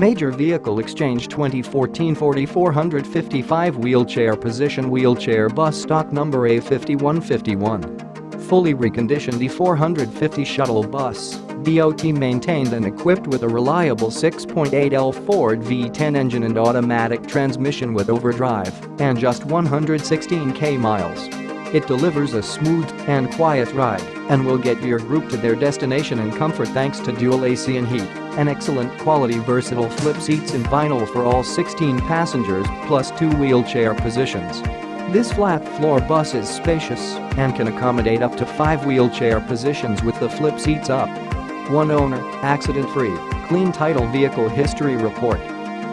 Major Vehicle Exchange 2014 4455 Wheelchair Position Wheelchair Bus Stock Number A5151 Fully reconditioned E450 shuttle bus, DOT maintained and equipped with a reliable 6.8L Ford V10 engine and automatic transmission with overdrive and just 116k miles. It delivers a smooth and quiet ride and will get your group to their destination in comfort thanks to dual AC and heat and excellent quality versatile flip seats in vinyl for all 16 passengers plus two wheelchair positions. This flat floor bus is spacious and can accommodate up to five wheelchair positions with the flip seats up. One owner, accident-free, clean title vehicle history report.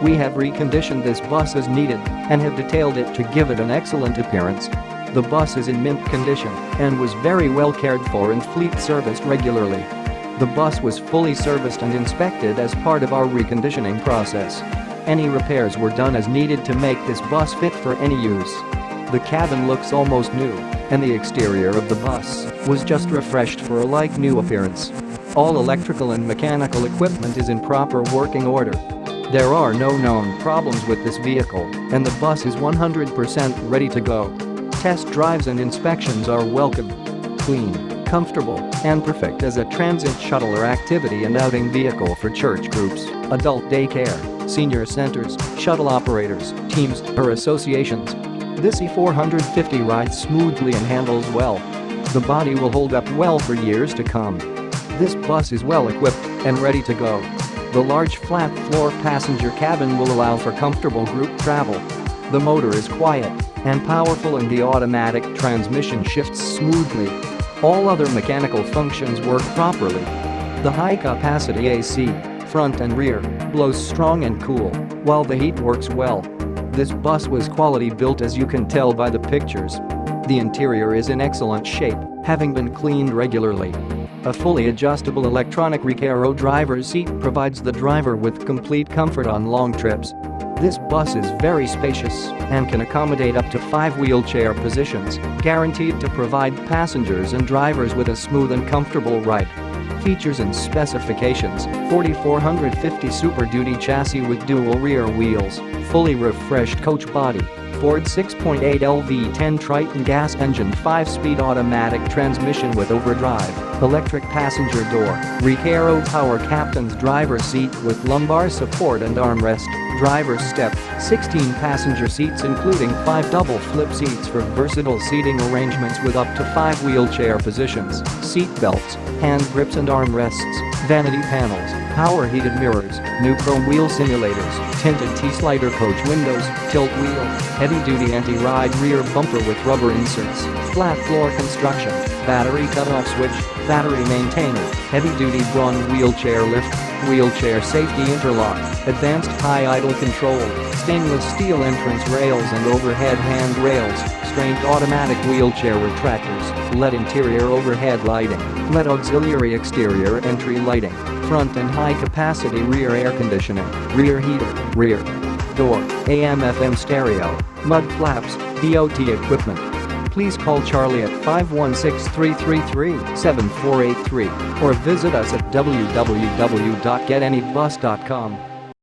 We have reconditioned this bus as needed and have detailed it to give it an excellent appearance the bus is in mint condition and was very well cared for and fleet serviced regularly. The bus was fully serviced and inspected as part of our reconditioning process. Any repairs were done as needed to make this bus fit for any use. The cabin looks almost new, and the exterior of the bus was just refreshed for a like-new appearance. All electrical and mechanical equipment is in proper working order. There are no known problems with this vehicle, and the bus is 100% ready to go. Test drives and inspections are welcome. Clean, comfortable, and perfect as a transit shuttle or activity and outing vehicle for church groups, adult daycare, senior centers, shuttle operators, teams, or associations. This E450 rides smoothly and handles well. The body will hold up well for years to come. This bus is well equipped and ready to go. The large flat floor passenger cabin will allow for comfortable group travel. The motor is quiet and powerful and the automatic transmission shifts smoothly. All other mechanical functions work properly. The high-capacity AC, front and rear, blows strong and cool, while the heat works well. This bus was quality built as you can tell by the pictures. The interior is in excellent shape, having been cleaned regularly. A fully adjustable electronic Recaro driver's seat provides the driver with complete comfort on long trips. This bus is very spacious and can accommodate up to five wheelchair positions, guaranteed to provide passengers and drivers with a smooth and comfortable ride. Features and specifications 4450 Super Duty chassis with dual rear wheels, fully refreshed coach body, Ford 6.8 LV10 Triton gas engine 5-speed automatic transmission with overdrive, electric passenger door, Recaro power captain's driver seat with lumbar support and armrest, driver's step, 16 passenger seats including 5 double flip seats for versatile seating arrangements with up to 5 wheelchair positions, seat belts, hand grips and armrests, vanity panels, power heated mirrors, new chrome wheel simulators, tinted T-slider coach windows, tilt wheel, heavy-duty anti-ride rear bumper with rubber inserts, flat floor construction, battery cutoff switch, battery maintainer, heavy-duty Braun wheelchair lift, wheelchair safety interlock, advanced high idle control, stainless steel entrance rails and overhead hand rails, Q'Straint automatic wheelchair retractors, LED interior overhead lighting, LED auxiliary exterior entry lighting, front and high-capacity rear air conditioning, rear heater, rear door, AM-FM stereo, mud flaps, DOT equipment. Please call Charlie at 516-333-7483 or visit us at www.getanybus.com.